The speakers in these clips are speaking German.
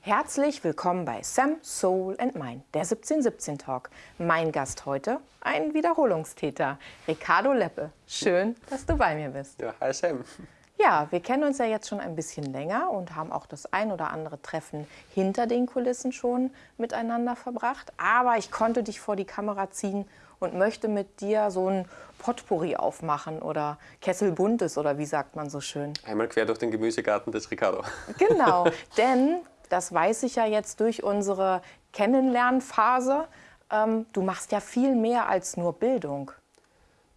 Herzlich willkommen bei Sam, Soul and Mine, der 1717 Talk. Mein Gast heute, ein Wiederholungstäter, Ricardo Leppe. Schön, dass du bei mir bist. Ja, hi Sam. Ja, wir kennen uns ja jetzt schon ein bisschen länger und haben auch das ein oder andere Treffen hinter den Kulissen schon miteinander verbracht. Aber ich konnte dich vor die Kamera ziehen und möchte mit dir so ein Potpourri aufmachen oder Kessel buntes oder wie sagt man so schön. Einmal quer durch den Gemüsegarten des Ricardo. Genau, denn das weiß ich ja jetzt durch unsere Kennenlernphase, ähm, du machst ja viel mehr als nur Bildung.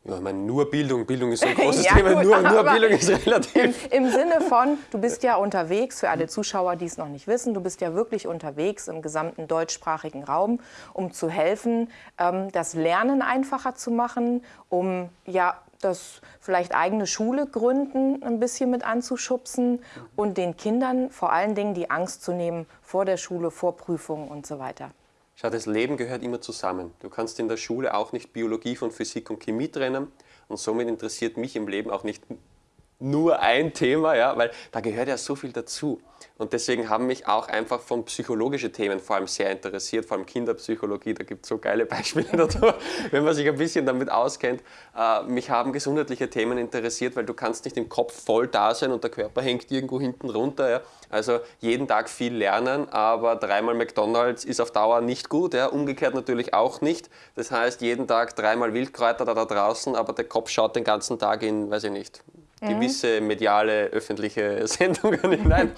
Ja, ich meine, nur Bildung. Bildung ist so ein großes Ja, Thema. gut, nur, nur Bildung ist relativ. Im Sinne von, du bist ja unterwegs, für alle Zuschauer, die es noch nicht wissen, du bist ja wirklich unterwegs im gesamten deutschsprachigen Raum, um zu helfen, ähm, das Lernen einfacher zu machen, um ja das vielleicht eigene Schule gründen ein bisschen mit anzuschubsen und den Kindern vor allen Dingen die Angst zu nehmen vor der Schule, vor Prüfungen und so weiter. Schau, das Leben gehört immer zusammen. Du kannst in der Schule auch nicht Biologie von Physik und Chemie trennen. Und somit interessiert mich im Leben auch nicht nur ein Thema, ja, weil da gehört ja so viel dazu. Und deswegen haben mich auch einfach von psychologischen Themen vor allem sehr interessiert, vor allem Kinderpsychologie, da gibt es so geile Beispiele dazu, wenn man sich ein bisschen damit auskennt. Äh, mich haben gesundheitliche Themen interessiert, weil du kannst nicht im Kopf voll da sein und der Körper hängt irgendwo hinten runter. Ja. Also jeden Tag viel lernen, aber dreimal McDonalds ist auf Dauer nicht gut, ja. umgekehrt natürlich auch nicht. Das heißt, jeden Tag dreimal Wildkräuter da, da draußen, aber der Kopf schaut den ganzen Tag in, weiß ich nicht, gewisse mediale, öffentliche Sendungen hinein.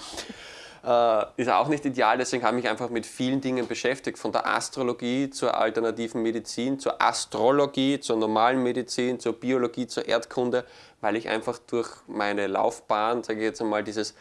Äh, ist auch nicht ideal, deswegen habe ich mich einfach mit vielen Dingen beschäftigt. Von der Astrologie zur alternativen Medizin, zur Astrologie, zur normalen Medizin, zur Biologie, zur Erdkunde, weil ich einfach durch meine Laufbahn, sage ich jetzt einmal, dieses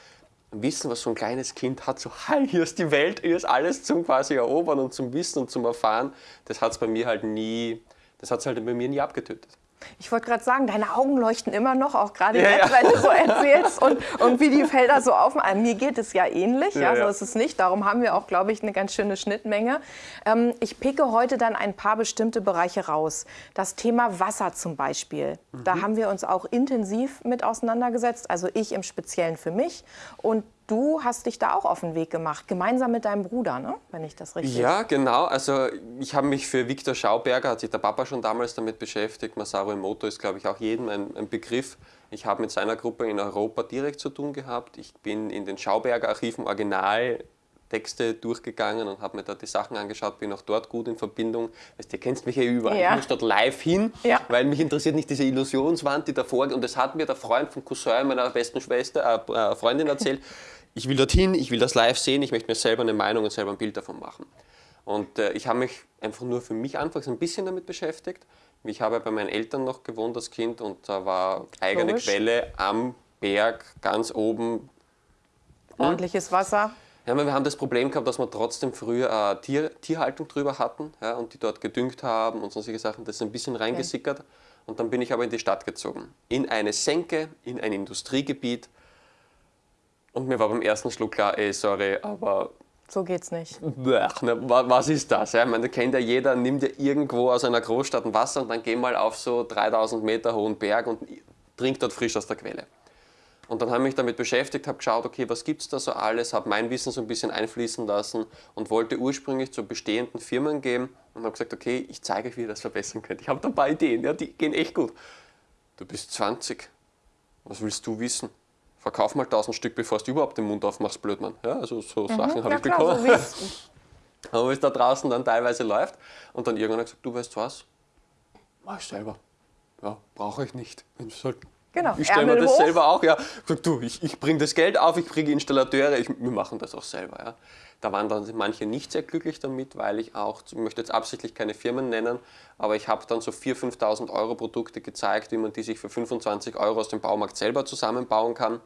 Wissen, was so ein kleines Kind hat, so, hi, hier ist die Welt, hier ist alles zum quasi erobern und zum Wissen und zum Erfahren, das hat es bei mir halt nie, das hat es halt bei mir nie abgetötet. Ich wollte gerade sagen, deine Augen leuchten immer noch, auch gerade Ja, jetzt, ja. wenn du so erzählst und, und wie die Felder so auf. Mir geht es ja ähnlich, ja, Ja, so ist es nicht. Darum haben wir auch, glaube ich, eine ganz schöne Schnittmenge. Ähm, ich picke heute dann ein paar bestimmte Bereiche raus. Das Thema Wasser zum Beispiel. Da Mhm. haben wir uns auch intensiv mit auseinandergesetzt. Also ich im Speziellen für mich. Und du hast dich da auch auf den Weg gemacht, gemeinsam mit deinem Bruder, ne? wenn ich das richtig Ja, genau. Also ich habe mich für Viktor Schauberger, hat sich der Papa schon damals damit beschäftigt. Masaru Emoto ist, glaube ich, auch jedem ein, ein Begriff. Ich habe mit seiner Gruppe in Europa direkt zu tun gehabt. Ich bin in den Schauberger Archiven Originaltexte durchgegangen und habe mir da die Sachen angeschaut, bin auch dort gut in Verbindung. Weißt, du kennst mich ja überall. Ja. Ich muss dort live hin, Ja. weil mich interessiert nicht diese Illusionswand, die davor Und das hat mir der Freund vom Cousin meiner besten Schwester, äh, äh, Freundin erzählt. Ich will dorthin, ich will das live sehen, ich möchte mir selber eine Meinung und selber ein Bild davon machen. Und äh, ich habe mich einfach nur für mich anfangs ein bisschen damit beschäftigt. Ich habe bei meinen Eltern noch gewohnt als Kind und da war eigene Logisch. Quelle am Berg, ganz oben. Ordentliches Wasser. Ja, wir haben das Problem gehabt, dass wir trotzdem früher äh, Tier, Tierhaltung drüber hatten ja, und die dort gedüngt haben und solche Sachen. Das ist ein bisschen reingesickert. Und dann bin ich aber in die Stadt gezogen. In eine Senke, in ein Industriegebiet. Und mir war beim ersten Schluck klar, ey, sorry, aber So geht's nicht. Ne, wa- was ist das? Ja, ich meine, kennt ja jeder, nimmt ja irgendwo aus einer Großstadt ein Wasser und dann geh mal auf so 3000 Meter hohen Berg und trink dort frisch aus der Quelle. Und dann habe ich mich damit beschäftigt, habe geschaut, okay, was gibt es da so alles, habe mein Wissen so ein bisschen einfließen lassen und wollte ursprünglich zu bestehenden Firmen gehen und habe gesagt, okay, ich zeige euch, wie ihr das verbessern könnt. Ich habe da ein paar Ideen, ja, die gehen echt gut. Du bist 20, was willst du wissen? Verkauf mal 1000 Stück, bevor du überhaupt den Mund aufmachst, Blödmann. Ja, also so Sachen habe ich klar, bekommen. so es Aber wie es da draußen dann teilweise läuft. Und dann irgendwann hat gesagt, du weißt was, mach ich selber. Ja, brauche ich nicht. Ich halt, Genau, ich stelle mir das hoch. selber auch. Ja, du, ich, ich bringe das Geld auf, ich kriege Installateure, ich, wir machen das auch selber. Ja. Da waren dann manche nicht sehr glücklich damit, weil ich auch, ich möchte jetzt absichtlich keine Firmen nennen, aber ich habe dann so 4.000, 5.000 Euro Produkte gezeigt, wie man die sich für 25 Euro aus dem Baumarkt selber zusammenbauen kann. Äh,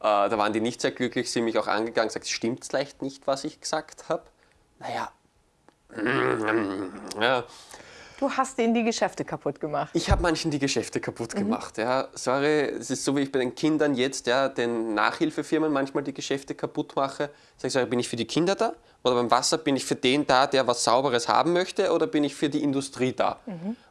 da waren die nicht sehr glücklich, sie mich auch angegangen, gesagt, stimmt vielleicht nicht, was ich gesagt habe? Naja, ja, Du hast denen die Geschäfte kaputt gemacht. ich habe manchen die Geschäfte kaputt gemacht. Ja. Sorry, es ist so, wie ich bei den Kindern jetzt ja, den Nachhilfefirmen manchmal die Geschäfte kaputt mache. Sag ich, sag, bin ich für die Kinder da? Oder beim Wasser bin ich für den da, der was Sauberes haben möchte? Oder bin ich für die Industrie da?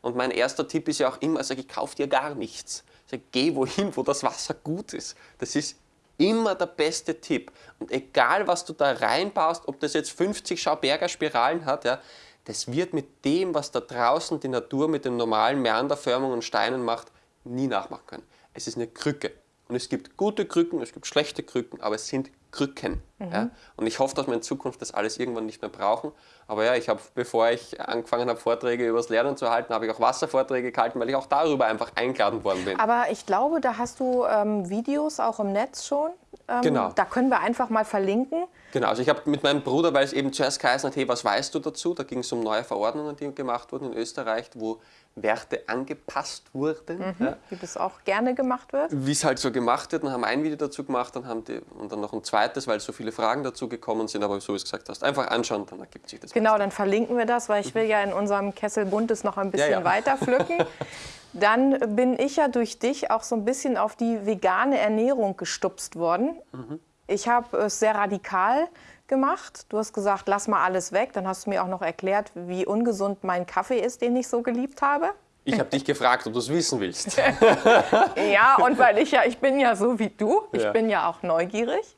Und mein erster Tipp ist ja auch immer, sag ich, kauf dir gar nichts. Sag, geh wohin, wo das Wasser gut ist. Das ist Immer der beste Tipp. Und egal, was du da reinbaust, ob das jetzt 50 Schauberger Spiralen hat, ja, das wird mit dem, was da draußen die Natur mit den normalen Meanderförmungen und Steinen macht, nie nachmachen können. Es ist eine Krücke. Und es gibt gute Krücken, es gibt schlechte Krücken, aber es sind Krücken. Mhm. Ja? Und ich hoffe, dass wir in Zukunft das alles irgendwann nicht mehr brauchen. Aber ja, ich habe, bevor ich angefangen habe, Vorträge über das Lernen zu halten, habe ich auch Wasservorträge gehalten, weil ich auch darüber einfach eingeladen worden bin. Aber ich glaube, da hast du ähm, Videos auch im Netz schon. Ähm, genau. Da können wir einfach mal verlinken. Genau, also ich habe mit meinem Bruder, weil es eben zuerst geheißen hat, hey, was weißt du dazu? Da ging es um neue Verordnungen, die gemacht wurden in Österreich, wo Werte angepasst wurden. Mhm, ja. Wie das auch gerne gemacht wird. Wie es halt so gemacht wird. Dann haben wir ein Video dazu gemacht dann haben die, und dann noch ein zweites, weil so viele Fragen dazu gekommen sind. Aber so wie du gesagt hast, einfach anschauen, dann ergibt sich das. Genau, dann verlinken wir das, weil ich will ja in unserem Kessel Buntes noch ein bisschen ja, ja. weiter pflücken. dann bin ich ja durch dich auch so ein bisschen auf die vegane Ernährung gestupst worden. Mhm. Ich habe es sehr radikal gemacht. Du hast gesagt, lass mal alles weg. Dann hast du mir auch noch erklärt, wie ungesund mein Kaffee ist, den ich so geliebt habe. Ich habe dich gefragt, ob du es wissen willst. ja, und weil ich ja, ich bin ja so wie du, ich ja. bin ja auch neugierig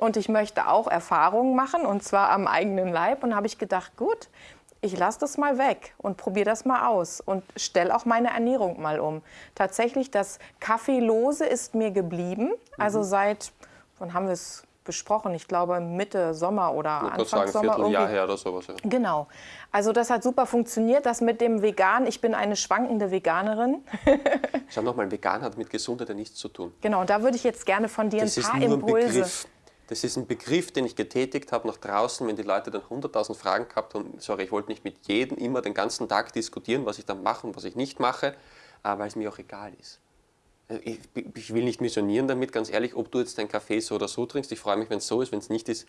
und ich möchte auch Erfahrungen machen und zwar am eigenen Leib. Und habe ich gedacht, gut, ich lasse das mal weg und probiere das mal aus und stelle auch meine Ernährung mal um. Tatsächlich, das Kaffeelose ist mir geblieben. Also mhm. seit, wann haben wir es besprochen. Ich glaube Mitte Sommer oder ich Anfang sagen, Sommer. Vierteljahr her oder sowas. Ja. Genau. Also das hat super funktioniert. Das mit dem Vegan, ich bin eine schwankende Veganerin. Schau nochmal, vegan hat mit Gesundheit ja nichts zu tun. Genau, da würde ich jetzt gerne von dir das ein paar Impulse. Ein Begriff. Das ist ein Begriff, den ich getätigt habe nach draußen, wenn die Leute dann 100.000 Fragen gehabt haben. Sorry, ich wollte nicht mit jedem immer den ganzen Tag diskutieren, was ich dann mache und was ich nicht mache, weil es mir auch egal ist. Ich, ich, will nicht missionieren damit, ganz ehrlich, ob du jetzt deinen Kaffee so oder so trinkst. Ich freue mich, wenn es so ist, wenn es nicht ist,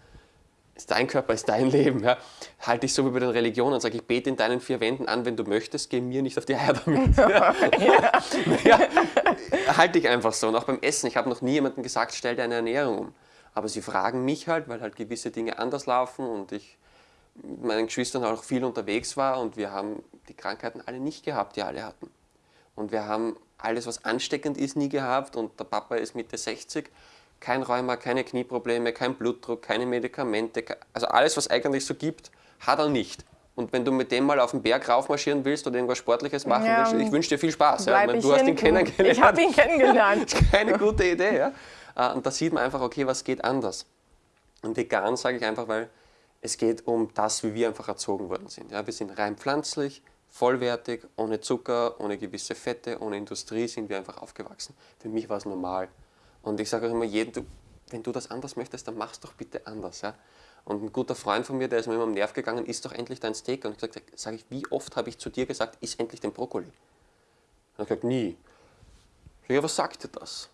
ist dein Körper, ist dein Leben. Ja. Halte ich so wie bei den Religionen, sage ich, bete in deinen vier Wänden an, wenn du möchtest, geh mir nicht auf die Eier damit. Ja. ja. halte ich einfach so. Und auch beim Essen, ich habe noch nie jemandem gesagt, stell deine Ernährung um. Aber sie fragen mich halt, weil halt gewisse Dinge anders laufen und ich mit meinen Geschwistern auch viel unterwegs war und wir haben die Krankheiten alle nicht gehabt, die alle hatten. Und wir haben alles, was ansteckend ist, nie gehabt und der Papa ist Mitte 60. Kein Rheuma, keine Knieprobleme, kein Blutdruck, keine Medikamente, also alles, was eigentlich so gibt, hat er nicht. Und wenn du mit dem mal auf den Berg raufmarschieren willst oder irgendwas Sportliches machen ja, willst, ich wünsche dir viel Spaß. Ja. Meine, du hast ihn kennengelernt. Ich habe ihn kennengelernt. keine gute Idee. Ja. Äh, und da sieht man einfach, okay, was geht anders. Und vegan sage ich einfach, weil es geht um das, wie wir einfach erzogen worden sind. Ja, wir sind rein pflanzlich, vollwertig, ohne Zucker, ohne gewisse Fette, ohne Industrie sind wir einfach aufgewachsen. Für mich war es normal. Und ich sage auch immer jedem, du, wenn du das anders möchtest, dann mach's doch bitte anders. Ja? Und ein guter Freund von mir, der ist mir immer am Nerv gegangen, isst doch endlich dein Steak. Und ich sage ich, wie oft habe ich zu dir gesagt, iss endlich den Brokkoli? Und er gesagt, nie. Ich sage, ja, was sagt dir das?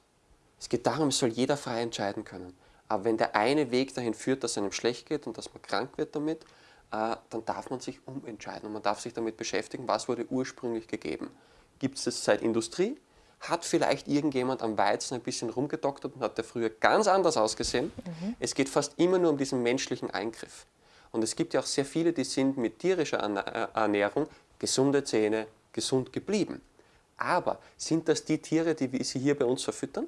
Es geht darum, es soll jeder frei entscheiden können. Aber wenn der eine Weg dahin führt, dass es einem schlecht geht und dass man krank wird damit, dann darf man sich umentscheiden und man darf sich damit beschäftigen, was wurde ursprünglich gegeben. Gibt es das seit Industrie? Hat vielleicht irgendjemand am Weizen ein bisschen rumgedoktert und hat der früher ganz anders ausgesehen? Mhm. Es geht fast immer nur um diesen menschlichen Eingriff. Und es gibt ja auch sehr viele, die sind mit tierischer äh, Ernährung gesunde Zähne, gesund geblieben. Aber sind das die Tiere, die wir sie hier bei uns verfüttern?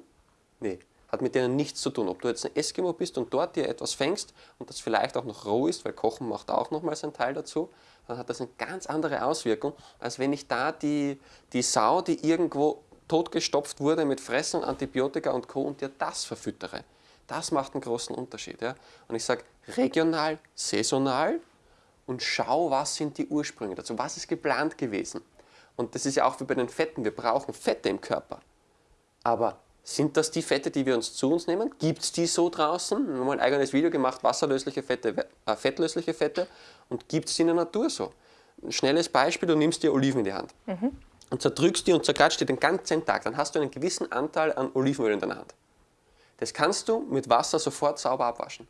Nee hat mit denen nichts zu tun. Ob du jetzt ein Eskimo bist und dort dir etwas fängst und das vielleicht auch noch roh ist, weil Kochen macht auch nochmals einen Teil dazu, dann hat das eine ganz andere Auswirkung, als wenn ich da die, die Sau, die irgendwo totgestopft wurde mit Fressen, Antibiotika und Co. und dir das verfüttere. Das macht einen großen Unterschied. Ja? Und ich sage regional, saisonal und schau, was sind die Ursprünge dazu, was ist geplant gewesen. Und das ist ja auch wie bei den Fetten, wir brauchen Fette im Körper. Aber sind das die Fette, die wir uns zu uns nehmen? Gibt es die so draußen? Wir haben ein eigenes Video gemacht, wasserlösliche Fette, äh, fettlösliche Fette. Und gibt es die in der Natur so? Ein schnelles Beispiel, du nimmst dir Oliven in die Hand mhm. und zerdrückst die und zerkratscht die den ganzen Tag. Dann hast du einen gewissen Anteil an Olivenöl in deiner Hand. Das kannst du mit Wasser sofort sauber abwaschen.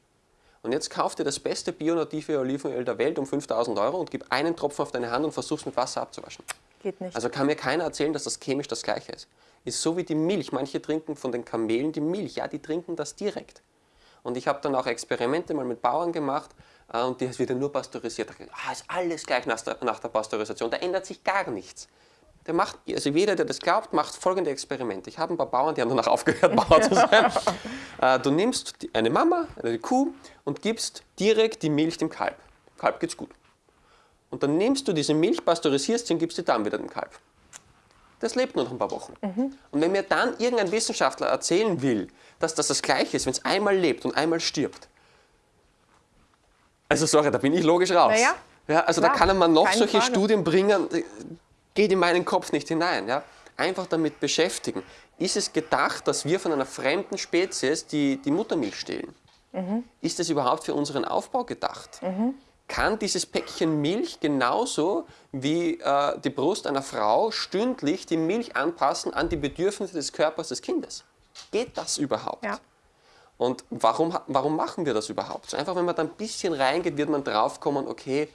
Und jetzt kauf dir das beste bionative Olivenöl der Welt um 5000 Euro und gib einen Tropfen auf deine Hand und versuch's mit Wasser abzuwaschen. Geht nicht. Also kann mir keiner erzählen, dass das chemisch das Gleiche ist ist so wie die Milch. Manche trinken von den Kamelen die Milch, ja, die trinken das direkt. Und ich habe dann auch Experimente mal mit Bauern gemacht äh, und die wird ja nur pasteurisiert. Ah, ist alles gleich nach der, nach der Pasteurisation, da ändert sich gar nichts. der macht, also jeder, der das glaubt, macht folgende Experimente. Ich habe ein paar Bauern, die haben danach aufgehört, Bauer zu sein. Äh, du nimmst eine Mama, eine Kuh und gibst direkt die Milch dem Kalb. Kalb geht's gut. Und dann nimmst du diese Milch, pasteurisierst sie und gibst sie dann wieder dem Kalb. Das lebt nur noch ein paar Wochen. Mhm. Und wenn mir dann irgendein Wissenschaftler erzählen will, dass das das Gleiche ist, wenn es einmal lebt und einmal stirbt, also sorry, da bin ich logisch raus. Naja, ja, also klar, da kann man noch solche Frage. Studien bringen, geht in meinen Kopf nicht hinein. Ja? Einfach damit beschäftigen. Ist es gedacht, dass wir von einer fremden Spezies die, die Muttermilch stehlen? Mhm. Ist das überhaupt für unseren Aufbau gedacht? Kann dieses Päckchen Milch genauso wie äh, die Brust einer Frau stündlich die Milch anpassen an die Bedürfnisse des Körpers des Kindes? Geht das überhaupt? Ja. Und warum, warum machen wir das überhaupt? So einfach, wenn man da ein bisschen reingeht, wird man draufkommen, okay,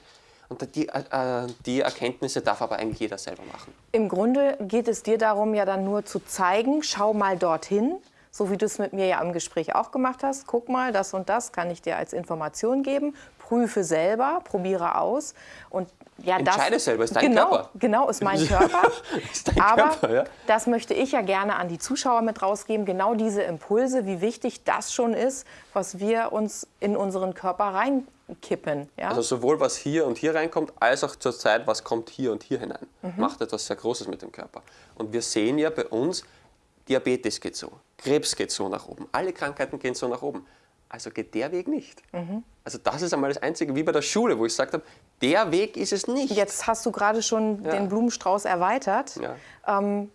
und die, äh, die Erkenntnisse darf aber eigentlich jeder selber machen. Im Grunde geht es dir darum, ja dann nur zu zeigen, schau mal dorthin, so wie du es mit mir ja im Gespräch auch gemacht hast. Guck mal, das und das kann ich dir als Information geben. Prüfe selber, probiere aus. Und ja, Entscheide das, selber, ist dein genau, Körper. Genau, ist mein Körper. Ist dein Aber Körper, ja? das möchte ich ja gerne an die Zuschauer mit rausgeben. Genau diese Impulse, wie wichtig das schon ist, was wir uns in unseren Körper reinkippen. Ja? Also sowohl was hier und hier reinkommt, als auch zur Zeit, was kommt hier und hier hinein. Macht etwas sehr Großes mit dem Körper. Und wir sehen ja bei uns, Diabetes geht so, Krebs geht so nach oben, alle Krankheiten gehen so nach oben. Also geht der Weg nicht. Also das ist einmal das Einzige, wie bei der Schule, wo ich gesagt habe, der Weg ist es nicht. Jetzt hast du gerade schon Ja. den Blumenstrauß erweitert. Ja. Ähm,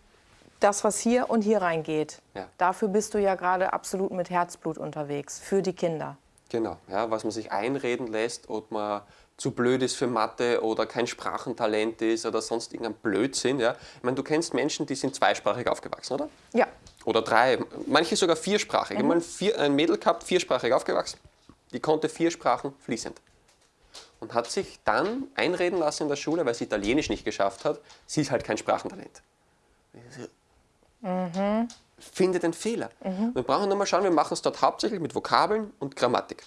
das, was hier und hier reingeht, Ja. dafür bist du ja gerade absolut mit Herzblut unterwegs, für die Kinder. Genau, ja, was man sich einreden lässt, ob man zu blöd ist für Mathe oder kein Sprachentalent ist oder sonst irgendein Blödsinn. Ja. Ich meine, du kennst Menschen, die sind zweisprachig aufgewachsen, oder? Ja, Oder drei, manche sogar viersprachig. Ich habe mal vier, ein Mädel gehabt, viersprachig aufgewachsen. Die konnte vier Sprachen fließend. Und hat sich dann einreden lassen in der Schule, weil sie Italienisch nicht geschafft hat, sie ist halt kein Sprachentalent. Finde den Fehler. Wir brauchen nur mal schauen, wir machen es dort hauptsächlich mit Vokabeln und Grammatik.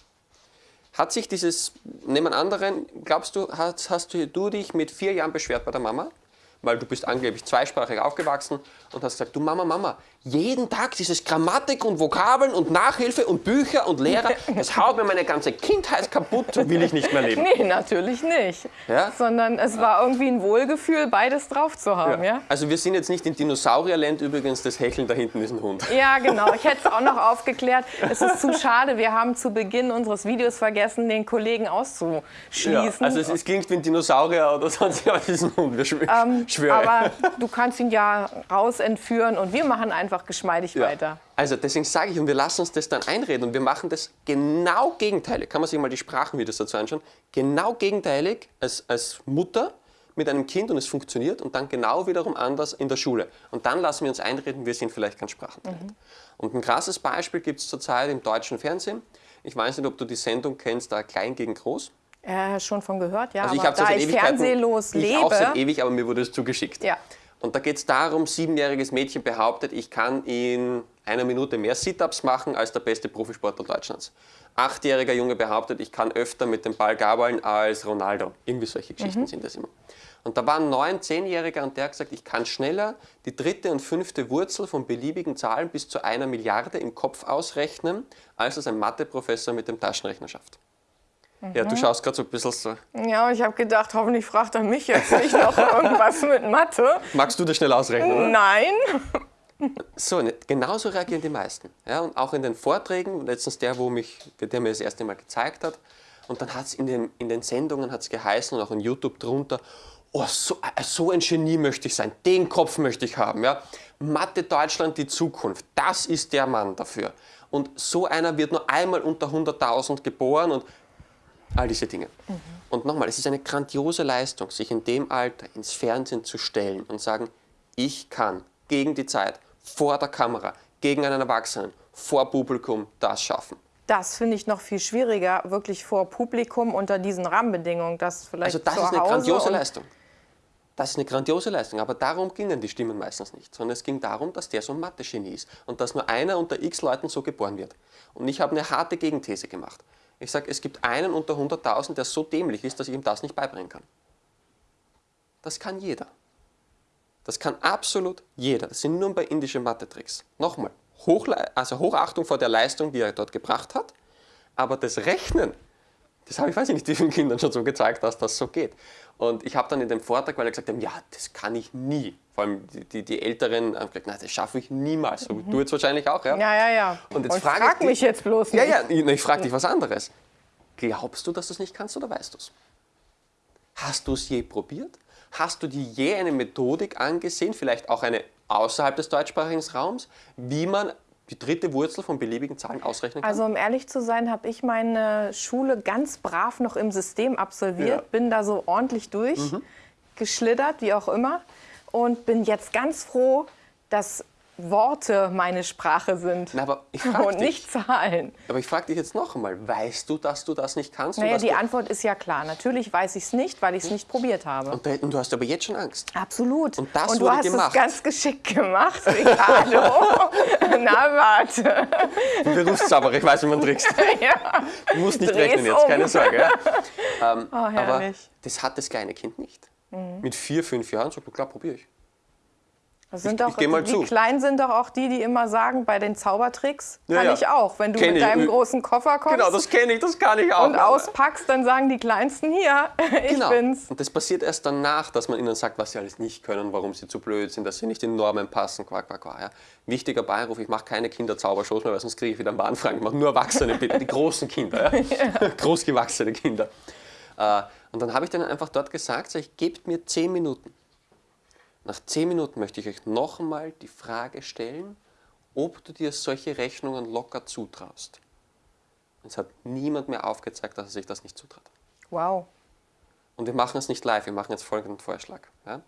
Hat sich dieses, neben anderen, glaubst du, hast, hast du dich mit vier Jahren beschwert bei der Mama? Weil du bist angeblich zweisprachig aufgewachsen und hast gesagt, du Mama, Mama, jeden Tag dieses Grammatik und Vokabeln und Nachhilfe und Bücher und Lehrer, das haut mir meine ganze Kindheit kaputt, will ich nicht mehr leben. nee, natürlich nicht. Ja? Sondern es war irgendwie ein Wohlgefühl, beides drauf zu haben. Ja, Also wir sind jetzt nicht in Dinosaurierland übrigens, das Hecheln da hinten ist ein Hund. ja genau. Ich hätte es auch noch aufgeklärt. Es ist zu schade, wir haben zu Beginn unseres Videos vergessen, den Kollegen auszuschließen. also es, es klingt wie ein Dinosaurier oder sonst, aber es ist ein Hund, wir schwö schwöre. Aber du kannst ihn ja raus entführen und wir machen einfach geschmeidig Ja. weiter. Also deswegen sage ich, und wir lassen uns das dann einreden und wir machen das genau gegenteilig. Kann man sich mal die Sprachenvideos dazu anschauen. Genau gegenteilig als, als Mutter mit einem Kind und es funktioniert und dann genau wiederum anders in der Schule. Und dann lassen wir uns einreden, wir sind vielleicht kein Sprachentalent. Und ein krasses Beispiel gibt es zurzeit im deutschen Fernsehen. Ich weiß nicht, ob du die Sendung kennst, da Klein gegen Groß. Äh, schon von gehört, ja. Also ich aber habe da ich fernsehlos ich lebe, auch seit ewig, aber mir wurde es zugeschickt. Ja. Und da geht es darum, siebenjähriges Mädchen behauptet, ich kann in einer Minute mehr Sit-Ups machen als der beste Profisportler Deutschlands. Achtjähriger Junge behauptet, ich kann öfter mit dem Ball gabeln als Ronaldo. Irgendwie solche Geschichten sind das immer. Und da war ein neun-, zehnjähriger und der hat gesagt, ich kann schneller die dritte und fünfte Wurzel von beliebigen Zahlen bis zu einer Milliarde im Kopf ausrechnen, als es ein Matheprofessor mit dem Taschenrechner schafft. Ja, du schaust gerade so ein bisschen so. ja, ich habe gedacht, hoffentlich fragt er mich jetzt nicht noch irgendwas mit Mathe. Magst du das schnell ausrechnen, oder? Nein. So, ne, genauso reagieren die meisten. Ja, und auch in den Vorträgen, letztens der, wo mich, der mir das erste Mal gezeigt hat, und dann hat es in den, in den Sendungen hat's geheißen und auch in YouTube drunter, oh, so, äh, so ein Genie möchte ich sein, den Kopf möchte ich haben. Ja? Mathe Deutschland die Zukunft, das ist der Mann dafür. Und so einer wird nur einmal unter 100.000 geboren und all diese Dinge. Und nochmal, es ist eine grandiose Leistung, sich in dem Alter ins Fernsehen zu stellen und sagen, ich kann gegen die Zeit, vor der Kamera, gegen einen Erwachsenen, vor Publikum das schaffen. Das finde ich noch viel schwieriger, wirklich vor Publikum unter diesen Rahmenbedingungen. Das vielleicht Also das zu ist eine Hause grandiose Leistung. Das ist eine grandiose Leistung, aber darum gingen die Stimmen meistens nicht, sondern es ging darum, dass der so ein Mathe-Genie ist und dass nur einer unter x Leuten so geboren wird. Und ich habe eine harte Gegenthese gemacht. Ich sage, es gibt einen unter 100.000, der so dämlich ist, dass ich ihm das nicht beibringen kann. Das kann jeder. Das kann absolut jeder. Das sind nur ein paar indische Mathe-Tricks. Nochmal, Hochle also Hochachtung vor der Leistung, die er dort gebracht hat. Aber das Rechnen, das habe ich, weiß ich nicht, wie vielen Kindern schon so gezeigt, dass das so geht. Und ich habe dann in dem Vortrag, weil er gesagt haben, ja, das kann ich nie. Vor allem die, die, die Älteren haben gesagt, nein, das schaffe ich niemals. So, mhm. Du jetzt wahrscheinlich auch, ja? Ja, ja, ja. Und jetzt Und frage frag ich mich dich, jetzt bloß Ja, nicht. ja, ich, ich frage dich was anderes. Glaubst du, dass du es nicht kannst oder weißt du es? Hast du es je probiert? Hast du dir je eine Methodik angesehen, vielleicht auch eine außerhalb des deutschsprachigen Raums, wie man die dritte Wurzel von beliebigen Zahlen ausrechnen kann? Also um ehrlich zu sein, habe ich meine Schule ganz brav noch im System absolviert, Ja. Mhm. bin da so ordentlich durchgeschlittert, wie auch immer, und bin jetzt ganz froh, dass Worte meine Sprache sind Na, aber ich und dich, nicht Zahlen. aber ich frage dich jetzt noch einmal, weißt du, dass du das nicht kannst? und Naja, die du, Antwort ist ja klar. Natürlich weiß ich es nicht, weil ich es nicht probiert habe. und, und du hast aber jetzt schon Angst. Absolut. Und das du wurde hast gemacht. es ganz geschickt gemacht, Ricardo. Na, warte. Berufszauberer, ich weiß, wie man trickst. ja. Du musst nicht Dreh's rechnen jetzt, um. keine Sorge. Ja. Ähm, Oh, aber herrlich. Mhm. das hat das kleine Kind nicht. Mit vier, fünf Jahren sagt man, klar, probiere ich. Das sind Ich- doch, ich mal die zu. Kleinen sind doch auch die, die immer sagen, bei den Zaubertricks kann ja. ich auch. Wenn du Kenn mit ich. deinem großen Koffer kommst Genau, das kenne ich, das kann ich auch. und auspackst, dann sagen die Kleinsten hier, ich Genau. bin's. Und das passiert erst danach, dass man ihnen sagt, was sie alles nicht können, warum sie zu blöd sind, dass sie nicht in Normen passen, quack, quack, quack. Ja. Wichtiger Beiruf, ich mache keine Kinderzaubershows mehr, weil sonst kriege ich wieder einen Bahnfragen. Ich mache nur Erwachsene, bitte, die großen Kinder, ja. großgewachsene Kinder. Äh, und dann habe ich denen einfach dort gesagt, sag ich, gebt mir zehn Minuten. Nach zehn Minuten möchte ich euch noch einmal die Frage stellen, ob du dir solche Rechnungen locker zutraust. Es hat niemand mehr aufgezeigt, dass er sich das nicht zutraut. Wow. Und wir machen es nicht live, wir machen jetzt folgenden Vorschlag. Ja?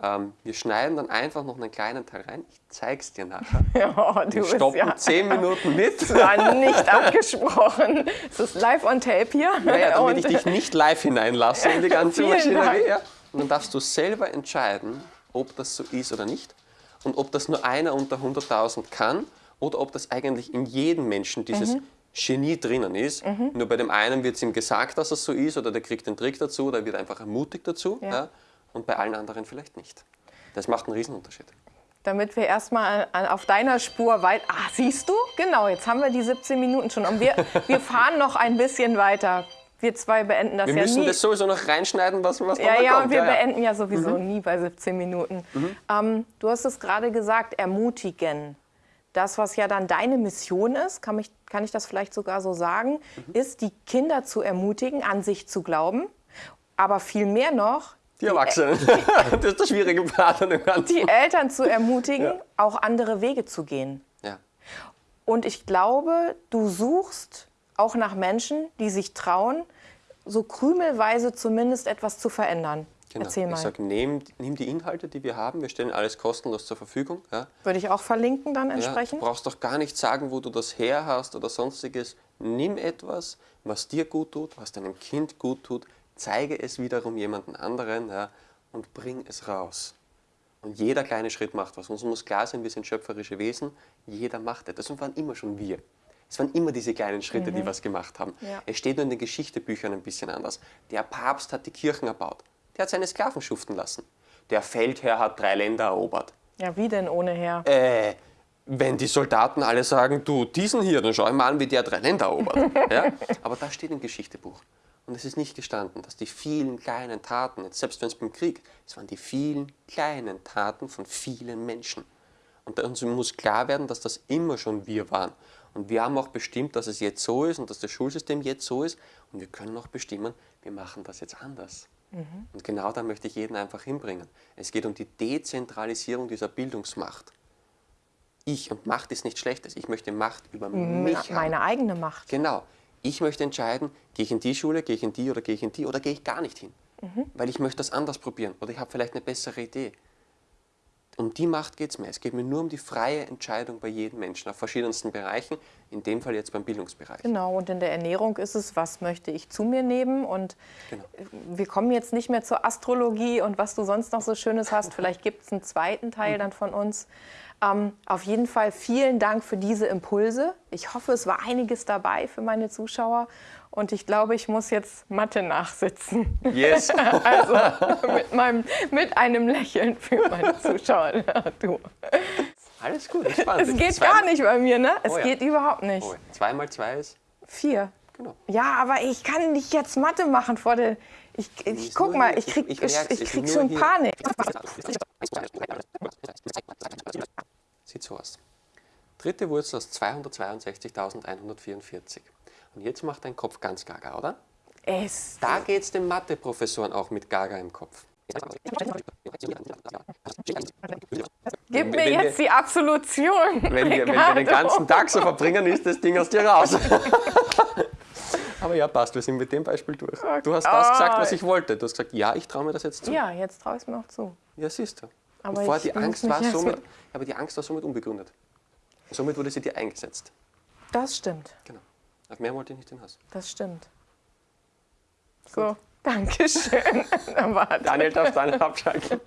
Ähm, wir schneiden dann einfach noch einen kleinen Teil rein. Ich zeige es dir nachher. Ja, du Wir bist stoppen ja zehn Minuten mit. war nicht abgesprochen. Es ist live on tape hier. Naja, damit Und- ich dich nicht live hineinlasse in die ganze Maschinerie. Ja? Und dann darfst du selber entscheiden, ob das so ist oder nicht. Und ob das nur einer unter 100.000 kann oder ob das eigentlich in jedem Menschen dieses Mhm. Genie drinnen ist. Nur bei dem einen wird es ihm gesagt, dass es so ist oder der kriegt den Trick dazu oder wird einfach ermutigt dazu. Ja. Ja? Und bei allen anderen vielleicht nicht. Das macht einen Riesenunterschied. Damit wir erstmal an- auf deiner Spur weit. Ah, siehst du? Genau, jetzt haben wir die 17 Minuten schon. Und wir, wir fahren noch ein bisschen weiter. Wir zwei beenden das Wir ja müssen nie. das sowieso noch reinschneiden, was, was ja, ja, kommt. und wir ja, beenden ja sowieso nie bei 17 Minuten. Ähm, du hast es gerade gesagt, ermutigen. Das, was ja dann deine Mission ist, kann, mich, kann ich das vielleicht sogar so sagen, ist, die Kinder zu ermutigen, an sich zu glauben. Aber viel mehr noch, Die Erwachsenen. das ist der schwierige Part an dem Ganzen. die Eltern zu ermutigen, Ja. auch andere Wege zu gehen. Ja. Und ich glaube, du suchst auch nach Menschen, die sich trauen, so krümelweise zumindest etwas zu verändern. Genau. Erzähl mal. Ich sage, nimm, nimm die Inhalte, die wir haben. Wir stellen alles kostenlos zur Verfügung. Ja. Würde ich auch verlinken dann Ja, entsprechend? du brauchst doch gar nicht sagen, wo du das her hast oder sonstiges. Nimm etwas, was dir gut tut, was deinem Kind gut tut, zeige es wiederum jemanden anderen ja, und bring es raus. Und jeder kleine Schritt macht was. Uns muss klar sein, wir sind schöpferische Wesen. Jeder macht etwas. Und waren immer schon wir. Es waren immer diese kleinen Schritte, die was gemacht haben. Ja. Es steht nur in den Geschichtebüchern ein bisschen anders. Der Papst hat die Kirchen erbaut. Der hat seine Sklaven schuften lassen. Der Feldherr hat drei Länder erobert. Ja, wie denn ohne her? Äh, wenn die Soldaten alle sagen, du, diesen hier, dann schau ich mal an, wie der drei Länder erobert. ja? Aber das steht im Geschichtebuch. Und es ist nicht gestanden, dass die vielen kleinen Taten, jetzt selbst wenn es beim Krieg, es waren die vielen kleinen Taten von vielen Menschen. Und uns muss klar werden, dass das immer schon wir waren. Und wir haben auch bestimmt, dass es jetzt so ist und dass das Schulsystem jetzt so ist. Und wir können auch bestimmen, wir machen das jetzt anders. Und genau da möchte ich jeden einfach hinbringen. Es geht um die Dezentralisierung dieser Bildungsmacht. Ich und Macht ist nichts Schlechtes. Ich möchte Macht über mich haben. Meine eigene Macht. Genau. Ich möchte entscheiden, gehe ich in die Schule, gehe ich in die oder gehe ich in die oder gehe ich gar nicht hin. Weil ich möchte das anders probieren oder ich habe vielleicht eine bessere Idee. Um die Macht geht es mir. Es geht mir nur um die freie Entscheidung bei jedem Menschen auf verschiedensten Bereichen, in dem Fall jetzt beim Bildungsbereich. Genau, und in der Ernährung ist es, was möchte ich zu mir nehmen? Und Genau. wir kommen jetzt nicht mehr zur Astrologie und was du sonst noch so Schönes hast. Vielleicht gibt es einen zweiten Teil dann von uns. Ähm, auf jeden Fall vielen Dank für diese Impulse. Ich hoffe, es war einiges dabei für meine Zuschauer. Und ich glaube, ich muss jetzt Mathe nachsitzen. Yes. also mit, meinem, mit einem Lächeln für meine Zuschauer. Du. Alles gut, entspannt. Es geht gar nicht bei mir, ne? Es Oh ja. geht überhaupt nicht. Oh, zwei mal zwei ist, Vier. genau. Ja, aber ich kann nicht jetzt Mathe machen vor der. Ich, ich guck mal, ich krieg, Ich- ich, ich krieg schon hier. Panik. Sieht so aus. Dritte Wurzel aus 262.144. Und jetzt macht dein Kopf ganz gaga, oder? Es. Da geht es den Mathe-Professoren auch mit gaga im Kopf. Gib Wenn mir wir- jetzt die Absolution. Wenn wir, wenn wir den ganzen Tag so verbringen, ist das Ding aus dir raus. Aber ja, passt, wir sind mit dem Beispiel durch. Du hast das gesagt, was ich wollte. Du hast gesagt, ja, ich traue mir das jetzt zu. Ja, jetzt traue ich es mir auch zu. Ja, siehst du. Aber ich die Angst war somit, aber die Angst war somit unbegründet. Somit wurde sie dir eingesetzt. Das stimmt. Genau. Auf mehr wollte ich nicht hinaus. Das stimmt. So, danke schön. Dann war Daniel darf dann abschalten.